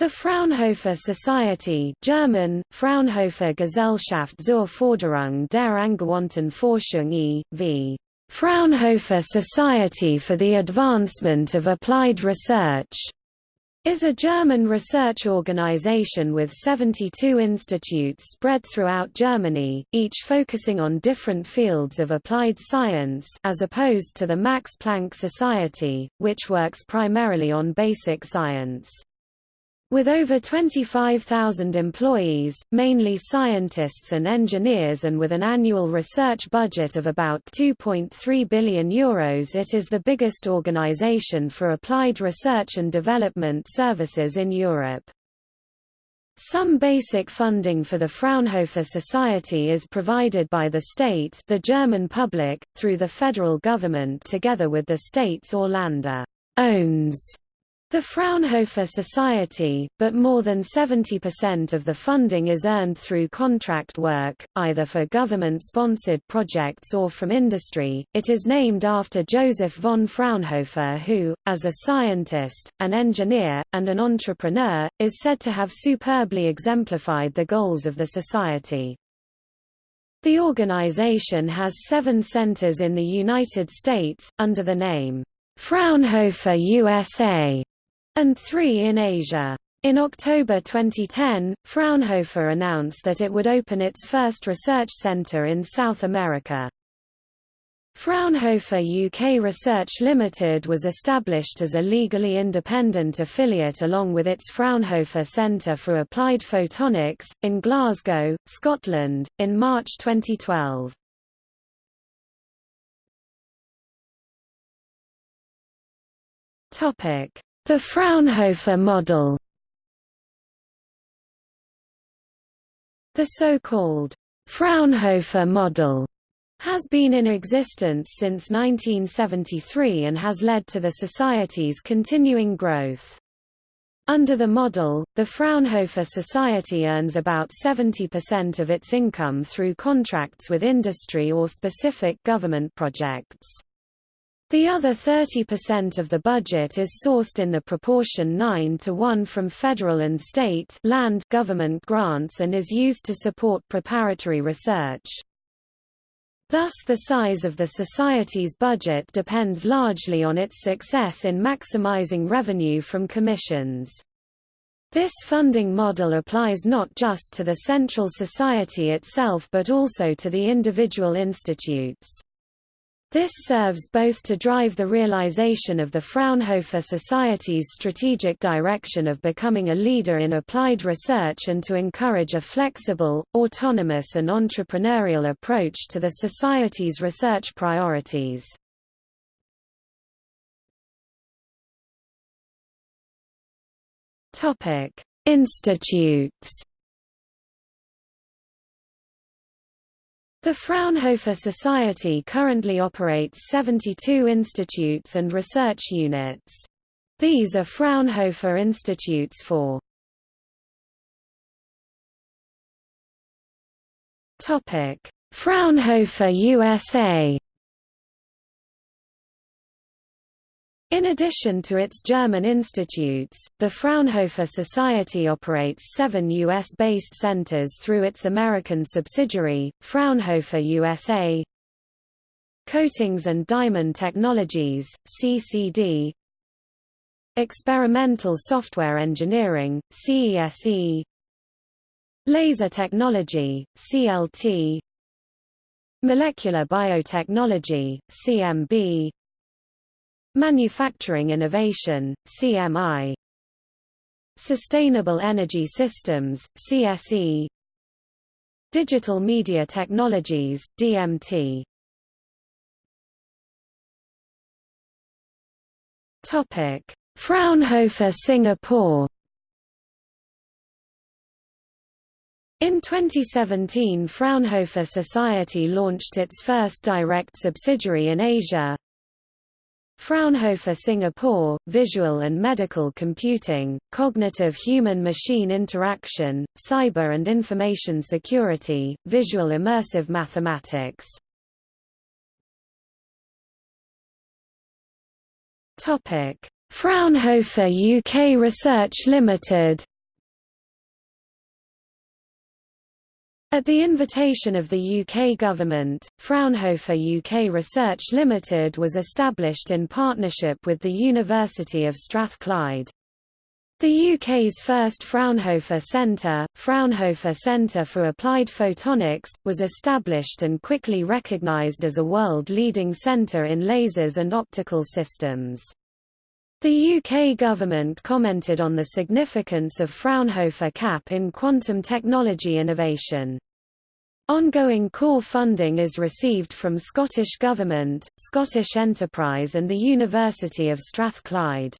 The Fraunhofer Society German, Fraunhofer Gesellschaft zur Förderung der angewandten Forschung e.V. Fraunhofer Society for the Advancement of Applied Research is a German research organization with 72 institutes spread throughout Germany, each focusing on different fields of applied science as opposed to the Max Planck Society, which works primarily on basic science. With over 25,000 employees, mainly scientists and engineers and with an annual research budget of about €2.3 billion Euros it is the biggest organization for applied research and development services in Europe. Some basic funding for the Fraunhofer Society is provided by the state the German public, through the federal government together with the states or Länder owns the Fraunhofer Society, but more than 70% of the funding is earned through contract work, either for government-sponsored projects or from industry. It is named after Joseph von Fraunhofer who, as a scientist, an engineer, and an entrepreneur, is said to have superbly exemplified the goals of the society. The organization has seven centers in the United States, under the name Fraunhofer USA and three in Asia. In October 2010, Fraunhofer announced that it would open its first research center in South America. Fraunhofer UK Research Limited was established as a legally independent affiliate along with its Fraunhofer Centre for Applied Photonics, in Glasgow, Scotland, in March 2012. The Fraunhofer model The so-called Fraunhofer model has been in existence since 1973 and has led to the Society's continuing growth. Under the model, the Fraunhofer Society earns about 70% of its income through contracts with industry or specific government projects. The other 30% of the budget is sourced in the proportion 9 to 1 from federal and state land government grants and is used to support preparatory research. Thus the size of the Society's budget depends largely on its success in maximizing revenue from commissions. This funding model applies not just to the Central Society itself but also to the individual institutes. This serves both to drive the realization of the Fraunhofer Society's strategic direction of becoming a leader in applied research and to encourage a flexible, autonomous and entrepreneurial approach to the Society's research priorities. Institutes The Fraunhofer Society currently operates 72 institutes and research units. These are Fraunhofer Institutes for Fraunhofer USA In addition to its German institutes, the Fraunhofer Society operates seven U.S.-based centers through its American subsidiary, Fraunhofer USA, Coatings and Diamond Technologies, CCD, Experimental Software Engineering, CESE, Laser Technology, CLT, Molecular Biotechnology, CMB, Manufacturing Innovation, CMI Sustainable Energy Systems, CSE Digital Media Technologies, DMT Fraunhofer Singapore. In 2017 Fraunhofer Society launched its first direct subsidiary in Asia, Fraunhofer Singapore, Visual and Medical Computing, Cognitive Human-Machine Interaction, Cyber and Information Security, Visual Immersive Mathematics. Fraunhofer UK Research Limited At the invitation of the UK government, Fraunhofer UK Research Limited was established in partnership with the University of Strathclyde. The UK's first Fraunhofer Centre, Fraunhofer Centre for Applied Photonics, was established and quickly recognised as a world-leading centre in lasers and optical systems. The UK government commented on the significance of Fraunhofer CAP in quantum technology innovation. Ongoing core funding is received from Scottish Government, Scottish Enterprise and the University of Strathclyde.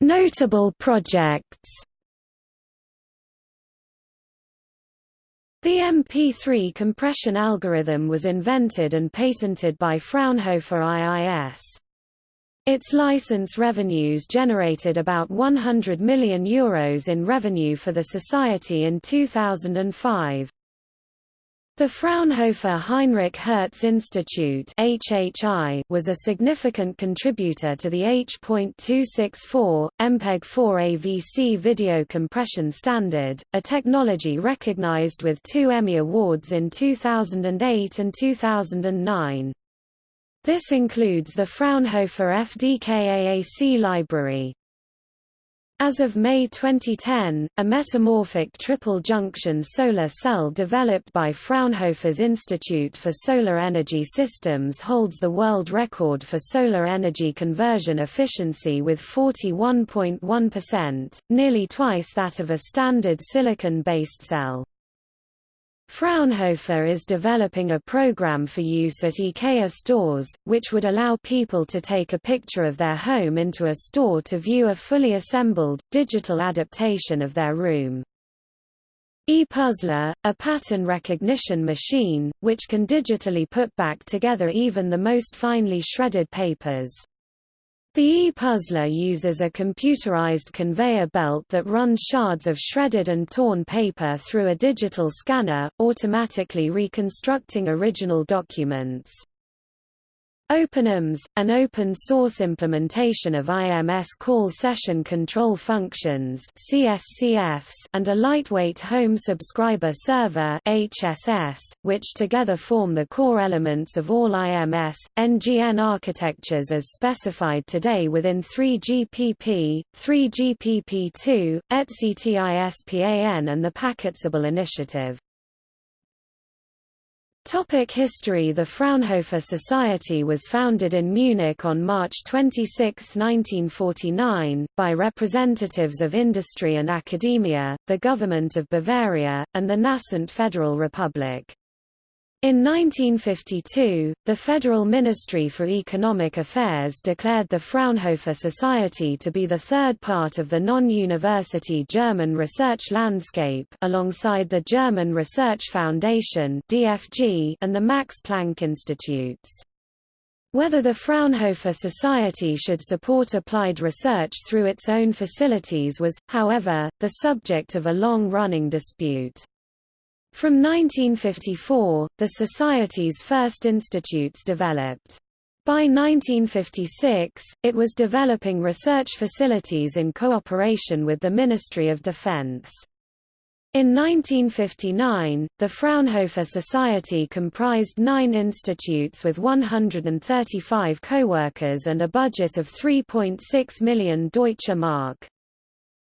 Notable projects The MP3 compression algorithm was invented and patented by Fraunhofer IIS. Its license revenues generated about €100 million Euros in revenue for the society in 2005. The Fraunhofer Heinrich Hertz Institute HHI was a significant contributor to the H.264, MPEG-4 AVC video compression standard, a technology recognized with two Emmy Awards in 2008 and 2009. This includes the Fraunhofer FDKAAC library. As of May 2010, a metamorphic triple-junction solar cell developed by Fraunhofer's Institute for Solar Energy Systems holds the world record for solar energy conversion efficiency with 41.1%, nearly twice that of a standard silicon-based cell. Fraunhofer is developing a program for use at IKEA stores, which would allow people to take a picture of their home into a store to view a fully assembled, digital adaptation of their room. ePuzzler, a pattern recognition machine, which can digitally put back together even the most finely shredded papers. The e-puzzler uses a computerized conveyor belt that runs shards of shredded and torn paper through a digital scanner, automatically reconstructing original documents. OpenIMS, an open-source implementation of IMS call session control functions CSCFs and a lightweight home subscriber server HSS, which together form the core elements of all IMS, NGN architectures as specified today within 3GPP, 3GPP2, ETSI TISPAN and the PacketCable initiative. Topic history The Fraunhofer Society was founded in Munich on March 26, 1949, by representatives of industry and academia, the government of Bavaria, and the nascent Federal Republic. In 1952, the Federal Ministry for Economic Affairs declared the Fraunhofer Society to be the third part of the non-university German research landscape alongside the German Research Foundation and the Max Planck Institutes. Whether the Fraunhofer Society should support applied research through its own facilities was, however, the subject of a long-running dispute. From 1954, the Society's first institutes developed. By 1956, it was developing research facilities in cooperation with the Ministry of Defense. In 1959, the Fraunhofer Society comprised nine institutes with 135 co-workers and a budget of 3.6 million Deutsche Mark.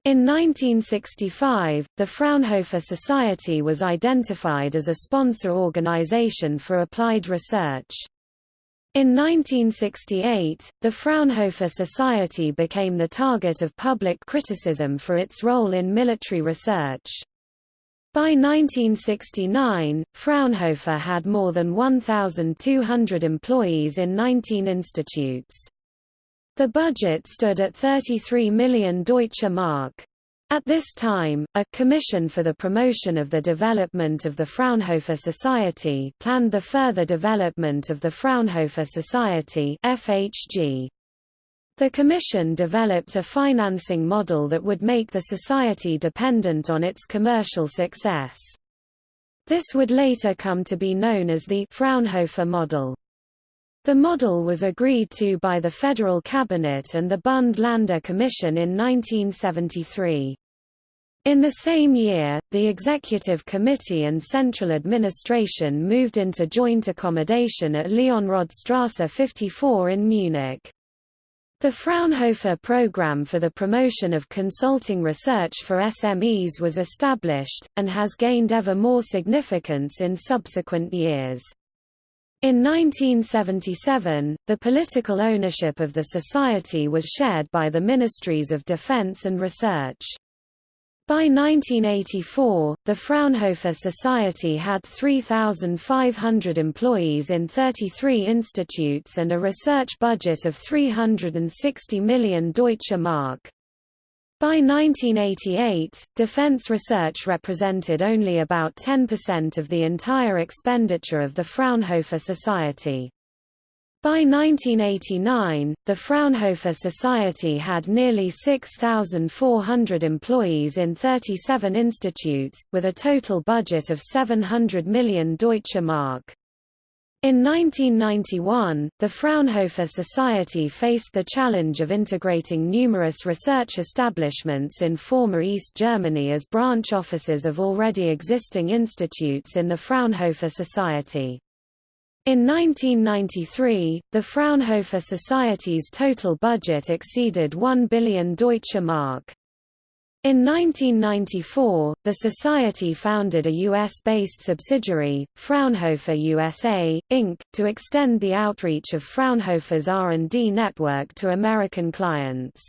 In 1965, the Fraunhofer Society was identified as a sponsor organization for applied research. In 1968, the Fraunhofer Society became the target of public criticism for its role in military research. By 1969, Fraunhofer had more than 1,200 employees in 19 institutes. The budget stood at 33 million Deutsche Mark. At this time, a Commission for the Promotion of the Development of the Fraunhofer Society planned the further development of the Fraunhofer Society FHG. The Commission developed a financing model that would make the society dependent on its commercial success. This would later come to be known as the Fraunhofer model. The model was agreed to by the Federal Cabinet and the Bund-Länder Commission in 1973. In the same year, the Executive Committee and Central Administration moved into joint accommodation at Leonrodstrasse 54 in Munich. The Fraunhofer program for the promotion of consulting research for SMEs was established, and has gained ever more significance in subsequent years. In 1977, the political ownership of the society was shared by the Ministries of Defense and Research. By 1984, the Fraunhofer Society had 3,500 employees in 33 institutes and a research budget of 360 million Deutsche Mark. By 1988, defense research represented only about 10% of the entire expenditure of the Fraunhofer Society. By 1989, the Fraunhofer Society had nearly 6,400 employees in 37 institutes, with a total budget of 700 million Deutsche Mark. In 1991, the Fraunhofer Society faced the challenge of integrating numerous research establishments in former East Germany as branch offices of already existing institutes in the Fraunhofer Society. In 1993, the Fraunhofer Society's total budget exceeded 1 billion Deutsche Mark. In 1994, the Society founded a U.S.-based subsidiary, Fraunhofer USA, Inc., to extend the outreach of Fraunhofer's R&D network to American clients.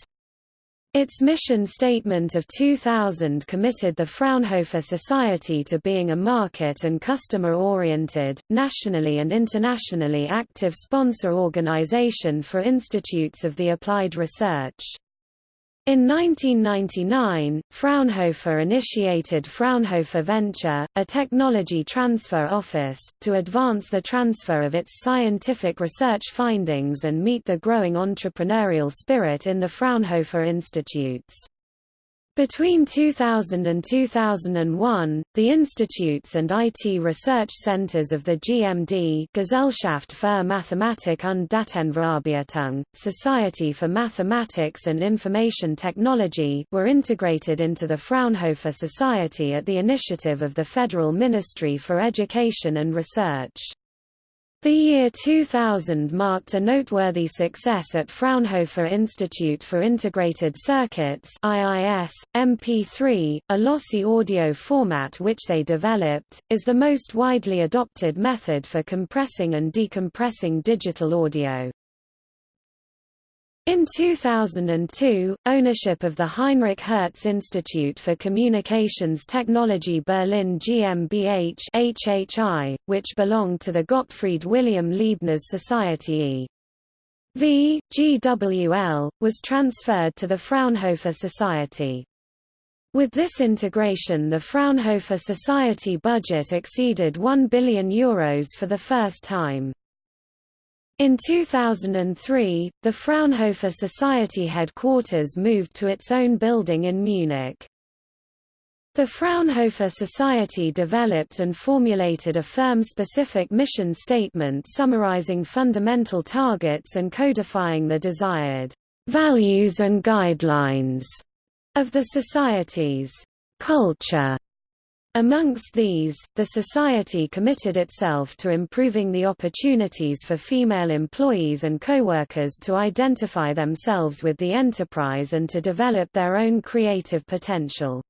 Its mission statement of 2000 committed the Fraunhofer Society to being a market and customer-oriented, nationally and internationally active sponsor organization for institutes of the applied research. In 1999, Fraunhofer initiated Fraunhofer Venture, a technology transfer office, to advance the transfer of its scientific research findings and meet the growing entrepreneurial spirit in the Fraunhofer Institutes. Between 2000 and 2001, the institutes and IT research centers of the GMD Gesellschaft für Mathematik und Datenverarbeitung, Society for Mathematics and Information Technology were integrated into the Fraunhofer Society at the initiative of the Federal Ministry for Education and Research. The year 2000 marked a noteworthy success at Fraunhofer Institute for Integrated Circuits IIS, MP3, a lossy audio format which they developed, is the most widely adopted method for compressing and decompressing digital audio. In 2002, ownership of the Heinrich Hertz Institute for Communications Technology Berlin GmbH HHI, which belonged to the Gottfried Wilhelm Leibniz Society E. V. GWL, was transferred to the Fraunhofer Society. With this integration the Fraunhofer Society budget exceeded €1 billion Euros for the first time. In 2003, the Fraunhofer Society headquarters moved to its own building in Munich. The Fraunhofer Society developed and formulated a firm-specific mission statement summarizing fundamental targets and codifying the desired values and guidelines of the Society's culture. Amongst these, the Society committed itself to improving the opportunities for female employees and co-workers to identify themselves with the enterprise and to develop their own creative potential.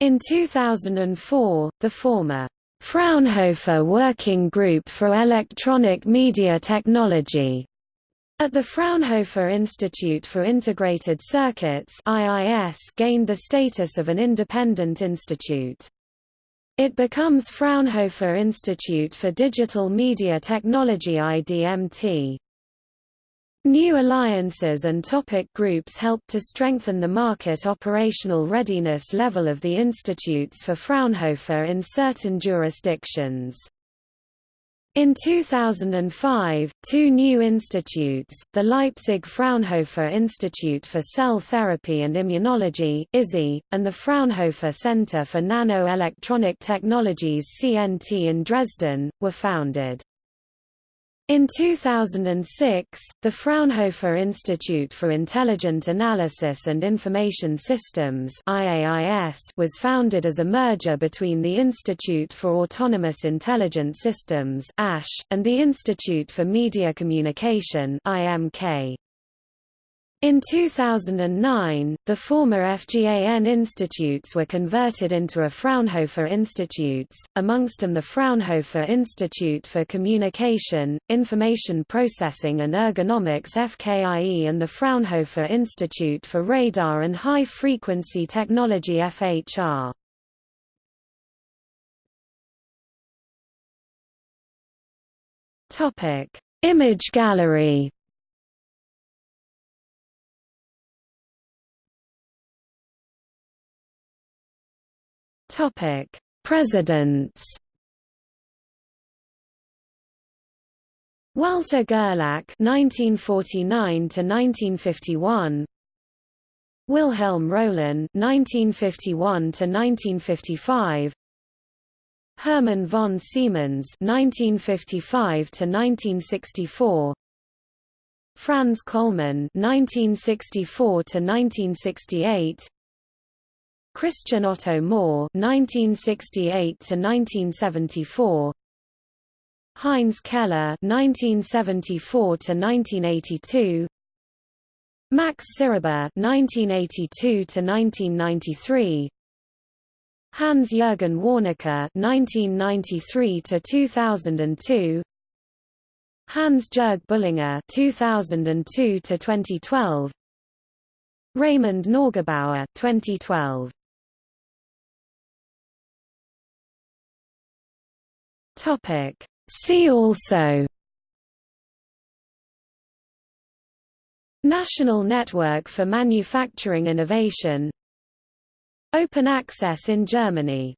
In 2004, the former Fraunhofer Working Group for Electronic Media Technology at the Fraunhofer Institute for Integrated Circuits IIS gained the status of an independent institute. It becomes Fraunhofer Institute for Digital Media Technology IDMT. New alliances and topic groups helped to strengthen the market operational readiness level of the institutes for Fraunhofer in certain jurisdictions. In 2005, two new institutes, the Leipzig Fraunhofer Institute for Cell Therapy and Immunology and the Fraunhofer Center for Nano-Electronic Technologies CNT in Dresden, were founded. In 2006, the Fraunhofer Institute for Intelligent Analysis and Information Systems IAIS was founded as a merger between the Institute for Autonomous Intelligent Systems ASH, and the Institute for Media Communication IMK. In 2009, the former FGAN institutes were converted into a Fraunhofer Institutes, amongst them the Fraunhofer Institute for Communication, Information Processing and Ergonomics FKIE and the Fraunhofer Institute for Radar and High Frequency Technology FHR. Image gallery Topic: Presidents. Walter Gerlach (1949–1951), Wilhelm Roelen (1951–1955), Hermann von Siemens (1955–1964), Franz Kollmann (1964–1968). Christian Otto Mohr (1968–1974), Heinz Keller (1974–1982), Max Syrbe (1982–1993), Hans-Jürgen Warnecke (1993–2002), Hans-Jörg Bullinger (2002–2012), Reimund Neugebauer 2012. Topic. See also National Network for Manufacturing Innovation Open access in Germany